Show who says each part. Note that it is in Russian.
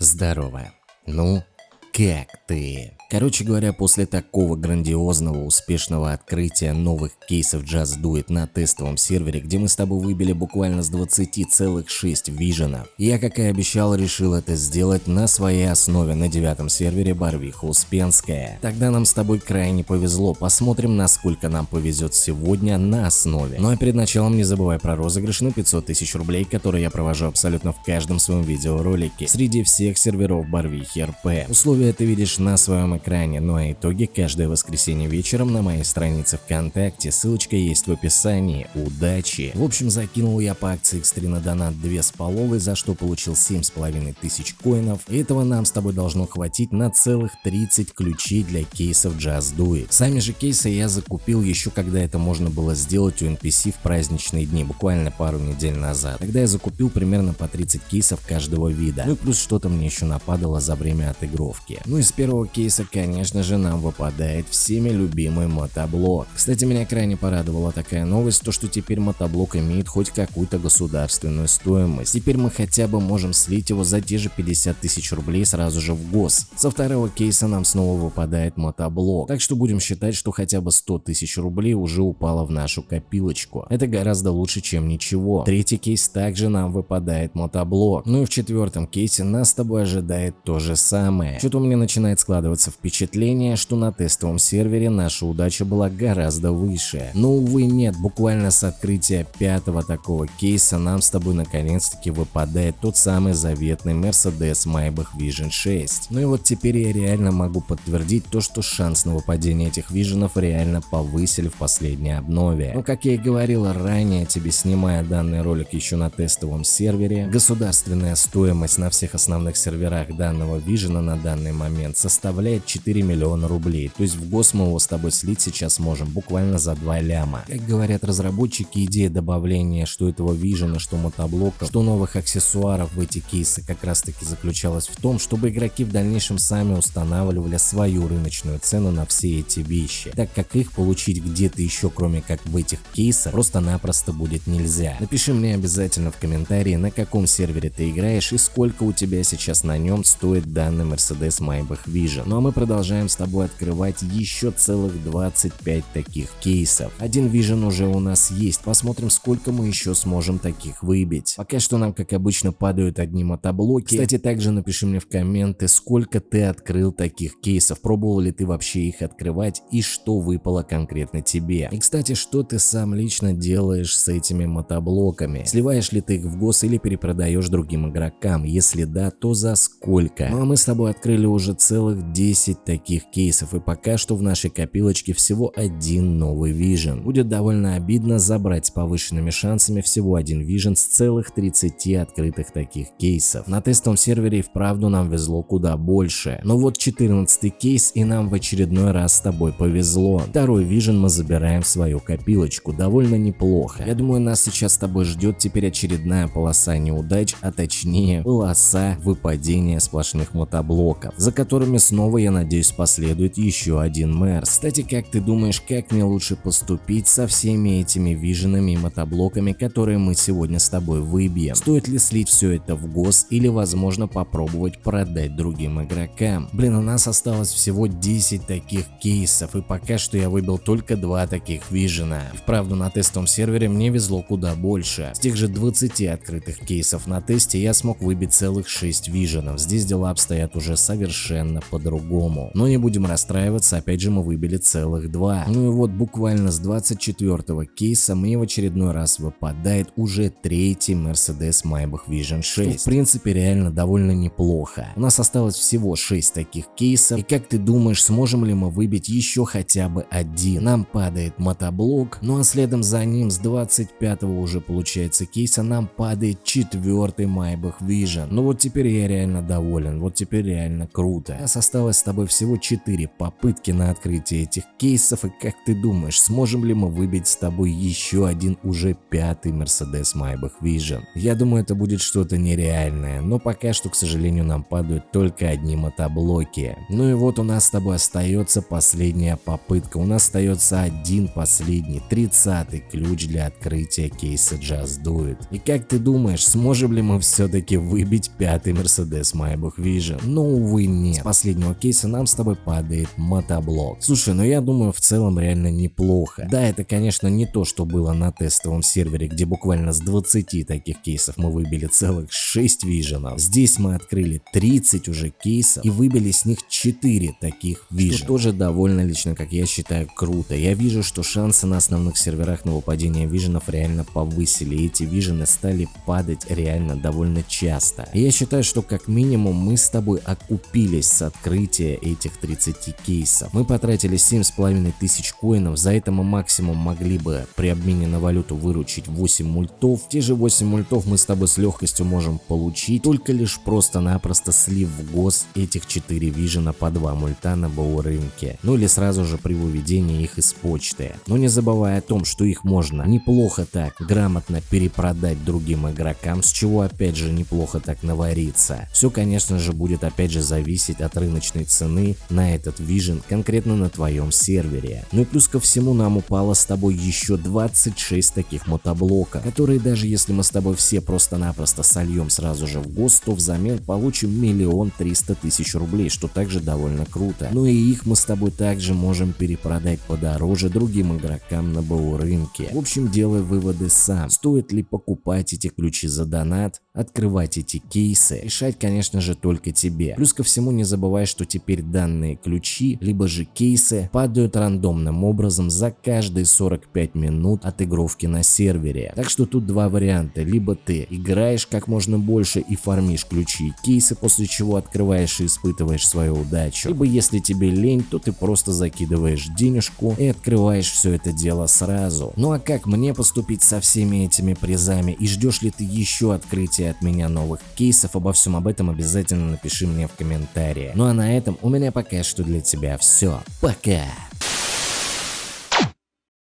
Speaker 1: Здорово. Ну, как ты? Короче говоря, после такого грандиозного успешного открытия новых кейсов Just Do It на тестовом сервере, где мы с тобой выбили буквально с 20,6 виженов, я, как и обещал, решил это сделать на своей основе на девятом сервере Барвиха Успенская. Тогда нам с тобой крайне повезло, посмотрим, насколько нам повезет сегодня на основе. Ну а перед началом не забывай про розыгрыш на 500 тысяч рублей, который я провожу абсолютно в каждом своем видеоролике, среди всех серверов Барвихи РП. Условия ты видишь на своем экране, ну а итоги каждое воскресенье вечером на моей странице ВКонтакте, ссылочка есть в описании. Удачи! В общем, закинул я по акции X3 на донат 2 с половой, за что получил 7,5 тысяч коинов. Этого нам с тобой должно хватить на целых 30 ключей для кейсов Just Do It. Сами же кейсы я закупил еще когда это можно было сделать у NPC в праздничные дни, буквально пару недель назад. Тогда я закупил примерно по 30 кейсов каждого вида. Ну и плюс что-то мне еще нападало за время отыгровки. Ну и с первого кейса конечно же нам выпадает всеми любимый мотоблок. Кстати, меня крайне порадовала такая новость, то что теперь мотоблок имеет хоть какую-то государственную стоимость. Теперь мы хотя бы можем слить его за те же 50 тысяч рублей сразу же в гос. Со второго кейса нам снова выпадает мотоблок, так что будем считать, что хотя бы 100 тысяч рублей уже упало в нашу копилочку. Это гораздо лучше, чем ничего. Третий кейс также нам выпадает мотоблок. Ну и в четвертом кейсе нас с тобой ожидает то же самое. Что-то у меня начинает складываться впечатление, что на тестовом сервере наша удача была гораздо выше. Но увы нет, буквально с открытия пятого такого кейса нам с тобой наконец-таки выпадает тот самый заветный Mercedes Maybach Vision 6. Ну и вот теперь я реально могу подтвердить то, что шанс на выпадение этих виженов реально повысили в последней обнове. Но как я и говорил ранее тебе, снимая данный ролик еще на тестовом сервере, государственная стоимость на всех основных серверах данного вижена на данный момент составляет 4 миллиона рублей. То есть в гос мы его с тобой слить сейчас можем буквально за 2 ляма. Как говорят разработчики, идея добавления что этого вижена, что мотоблока, что новых аксессуаров в эти кейсы как раз таки заключалась в том, чтобы игроки в дальнейшем сами устанавливали свою рыночную цену на все эти вещи, так как их получить где-то еще кроме как в этих кейсах просто-напросто будет нельзя. Напиши мне обязательно в комментарии на каком сервере ты играешь и сколько у тебя сейчас на нем стоит данный Mercedes Maybach Vision. Ну а мы продолжаем с тобой открывать еще целых 25 таких кейсов. Один Vision уже у нас есть, посмотрим сколько мы еще сможем таких выбить. Пока что нам как обычно падают одни мотоблоки. Кстати также напиши мне в комменты сколько ты открыл таких кейсов, пробовал ли ты вообще их открывать и что выпало конкретно тебе. И кстати что ты сам лично делаешь с этими мотоблоками? Сливаешь ли ты их в гос или перепродаешь другим игрокам? Если да, то за сколько? Ну а мы с тобой открыли уже целых 10 10 таких кейсов и пока что в нашей копилочке всего один новый Vision. Будет довольно обидно забрать с повышенными шансами всего один Vision с целых 30 открытых таких кейсов. На тестовом сервере и вправду нам везло куда больше. Но вот 14 кейс и нам в очередной раз с тобой повезло. Второй Vision мы забираем в свою копилочку, довольно неплохо. Я думаю нас сейчас с тобой ждет теперь очередная полоса неудач, а точнее полоса выпадения сплошных мотоблоков, за которыми снова я надеюсь последует еще один мэр. Кстати, как ты думаешь, как мне лучше поступить со всеми этими виженами и мотоблоками, которые мы сегодня с тобой выбьем? Стоит ли слить все это в гос или возможно попробовать продать другим игрокам? Блин, у нас осталось всего 10 таких кейсов и пока что я выбил только два таких вижена. Вправду на тестовом сервере мне везло куда больше. С тех же 20 открытых кейсов на тесте я смог выбить целых 6 виженов. Здесь дела обстоят уже совершенно по-другому по-другому. Но не будем расстраиваться, опять же мы выбили целых два. Ну и вот буквально с 24 кейса мне в очередной раз выпадает уже третий Mercedes Maybach Vision 6. в принципе реально довольно неплохо. У нас осталось всего 6 таких кейсов. И как ты думаешь, сможем ли мы выбить еще хотя бы один? Нам падает мотоблок, ну а следом за ним с 25 уже получается кейса нам падает четвертый Maybach Vision. Ну вот теперь я реально доволен, вот теперь реально круто. У нас осталось с тобой всего 4 попытки на открытие этих кейсов и как ты думаешь, сможем ли мы выбить с тобой еще один уже пятый Mercedes Maybach Vision? Я думаю это будет что-то нереальное, но пока что к сожалению нам падают только одни мотоблоки. Ну и вот у нас с тобой остается последняя попытка, у нас остается один последний, 30 ключ для открытия кейса Just Do It. И как ты думаешь, сможем ли мы все-таки выбить пятый Mercedes Maybach Vision? Ну увы нет. С последнего кейса нам с тобой падает мотоблок. Слушай, ну я думаю в целом реально неплохо. Да, это конечно не то, что было на тестовом сервере, где буквально с 20 таких кейсов мы выбили целых 6 виженов. Здесь мы открыли 30 уже кейсов и выбили с них 4 таких вижен. Что тоже довольно лично, как я считаю, круто. Я вижу, что шансы на основных серверах на выпадение виженов реально повысили. И эти вижены стали падать реально довольно часто. И я считаю, что как минимум мы с тобой окупились с открытия этих 30 кейсов. Мы потратили 7,5 тысяч коинов, за это мы максимум могли бы при обмене на валюту выручить 8 мультов. Те же 8 мультов мы с тобой с легкостью можем получить, только лишь просто-напросто слив в гос этих 4 вижена по 2 мульта на БУ рынке. Ну или сразу же при выведении их из почты. Но не забывая о том, что их можно неплохо так грамотно перепродать другим игрокам, с чего опять же неплохо так навариться. Все конечно же будет опять же зависеть от рыночной цены на этот Vision конкретно на твоем сервере. Ну и плюс ко всему нам упало с тобой еще 26 таких мотоблоков, которые даже если мы с тобой все просто-напросто сольем сразу же в ГОСТ, то взамен получим миллион триста тысяч рублей, что также довольно круто. Ну и их мы с тобой также можем перепродать подороже другим игрокам на БУ рынке. В общем, делай выводы сам. Стоит ли покупать эти ключи за донат, открывать эти кейсы, решать конечно же только тебе. Плюс ко всему не забывай, что теперь данные ключи, либо же кейсы падают рандомным образом за каждые 45 минут отыгровки на сервере. Так что тут два варианта, либо ты играешь как можно больше и фармишь ключи и кейсы, после чего открываешь и испытываешь свою удачу, либо если тебе лень, то ты просто закидываешь денежку и открываешь все это дело сразу. Ну а как мне поступить со всеми этими призами и ждешь ли ты еще открытия от меня новых кейсов, обо всем об этом обязательно напиши мне в комментариях. Ну а на этом у меня пока что для тебя все. Пока!